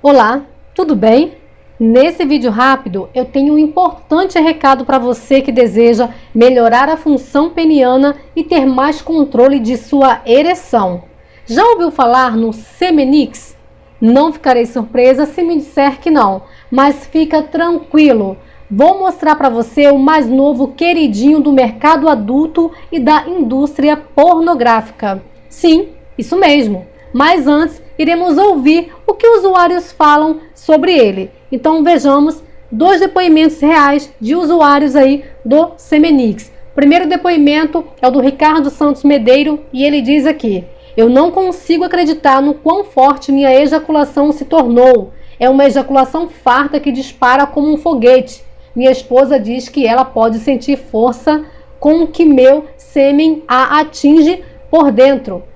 Olá, tudo bem? Nesse vídeo rápido eu tenho um importante recado para você que deseja melhorar a função peniana e ter mais controle de sua ereção. Já ouviu falar no Semenix? Não ficarei surpresa se me disser que não, mas fica tranquilo. Vou mostrar para você o mais novo queridinho do mercado adulto e da indústria pornográfica. Sim, isso mesmo. Mas antes, iremos ouvir o que usuários falam sobre ele. Então vejamos dois depoimentos reais de usuários aí do Semenix. Primeiro depoimento é o do Ricardo Santos Medeiro e ele diz aqui: Eu não consigo acreditar no quão forte minha ejaculação se tornou. É uma ejaculação farta que dispara como um foguete. Minha esposa diz que ela pode sentir força com que meu sêmen a atinge por dentro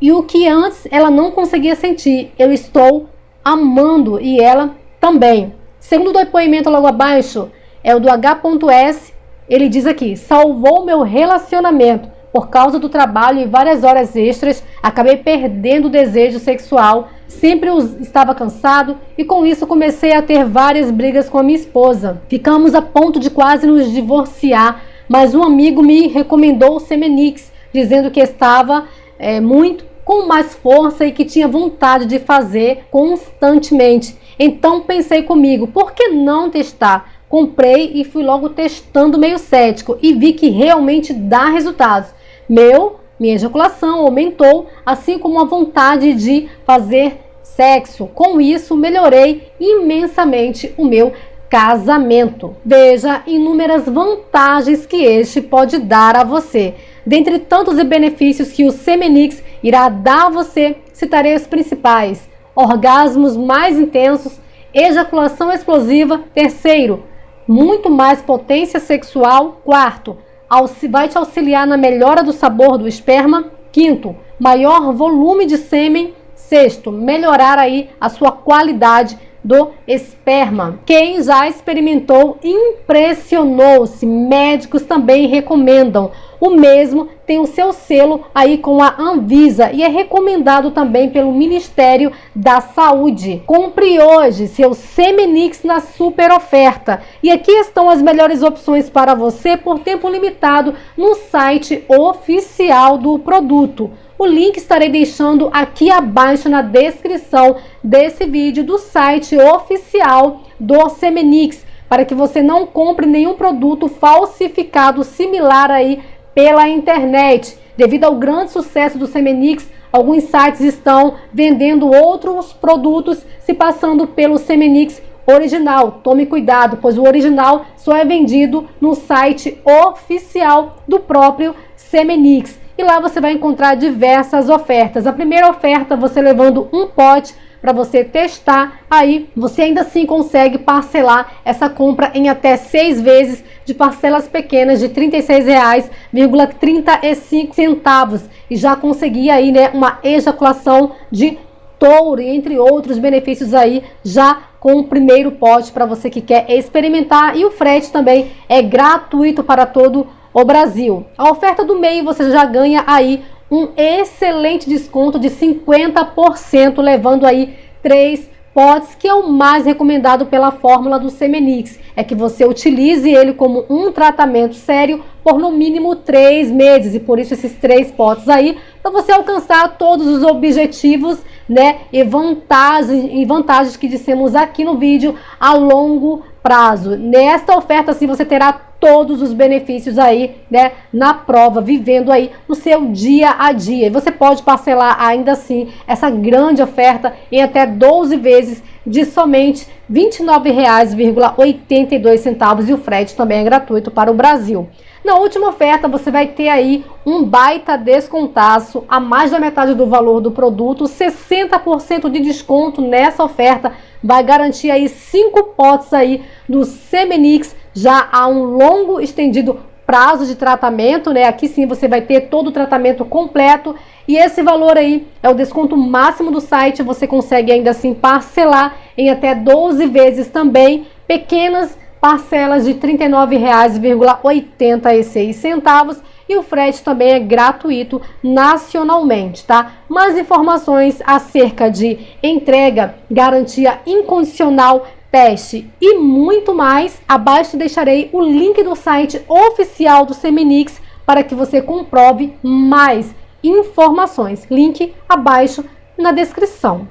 e o que antes ela não conseguia sentir. Eu estou amando e ela também. Segundo o depoimento logo abaixo, é o do H.S. Ele diz aqui: salvou meu relacionamento. Por causa do trabalho e várias horas extras, acabei perdendo o desejo sexual. Sempre estava cansado e com isso comecei a ter várias brigas com a minha esposa. Ficamos a ponto de quase nos divorciar, mas um amigo me recomendou o Semenix, dizendo que estava é, muito com mais força e que tinha vontade de fazer constantemente. Então pensei comigo, por que não testar? Comprei e fui logo testando meio cético e vi que realmente dá resultados. Meu, minha ejaculação aumentou, assim como a vontade de fazer sexo. Com isso, melhorei imensamente o meu casamento. Veja inúmeras vantagens que este pode dar a você. Dentre tantos benefícios que o Semenix irá dar a você, citarei os principais: orgasmos mais intensos, ejaculação explosiva, terceiro, muito mais potência sexual, quarto, vai te auxiliar na melhora do sabor do esperma, quinto, maior volume de sêmen, sexto, melhorar aí a sua qualidade do esperma. Quem já experimentou impressionou-se. Médicos também recomendam. O mesmo tem o seu selo aí com a Anvisa e é recomendado também pelo Ministério da Saúde. Compre hoje seu Semenix na super oferta. E aqui estão as melhores opções para você por tempo limitado no site oficial do produto. O link estarei deixando aqui abaixo na descrição desse vídeo do site oficial do Semenix, para que você não compre nenhum produto falsificado similar aí pela internet. Devido ao grande sucesso do Semenix, alguns sites estão vendendo outros produtos se passando pelo Semenix original. Tome cuidado, pois o original só é vendido no site oficial do próprio Semenix e lá você vai encontrar diversas ofertas. A primeira oferta, você levando um pote para você testar, aí você ainda assim consegue parcelar essa compra em até seis vezes de parcelas pequenas de R$ 36,35 e já conseguir aí né, uma ejaculação de touro, entre outros benefícios aí já com o primeiro pote para você que quer experimentar e o frete também é gratuito para todo o Brasil. A oferta do meio você já ganha aí um excelente desconto de 50%, levando aí três potes, que é o mais recomendado pela fórmula do Semenix. É que você utilize ele como um tratamento sério por no mínimo três meses. E por isso esses três potes aí, para você alcançar todos os objetivos né, e vantagens, e vantagens que dissemos aqui no vídeo a longo prazo. Nesta oferta, sim, você terá todos os benefícios aí, né, na prova, vivendo aí no seu dia a dia. E você pode parcelar ainda assim essa grande oferta em até 12 vezes de somente R$ 29,82 e o frete também é gratuito para o Brasil. Na última oferta você vai ter aí um baita descontaço a mais da metade do valor do produto, 60% de desconto nessa oferta, vai garantir aí cinco potes aí do Semenix já há um longo estendido prazo de tratamento, né? Aqui sim você vai ter todo o tratamento completo e esse valor aí é o desconto máximo do site, você consegue ainda assim parcelar em até 12 vezes também, pequenas parcelas de R$ 39,86 e o frete também é gratuito nacionalmente, tá? Mais informações acerca de entrega, garantia incondicional, teste e muito mais, abaixo deixarei o link do site oficial do Seminix para que você comprove mais informações. Link abaixo na descrição.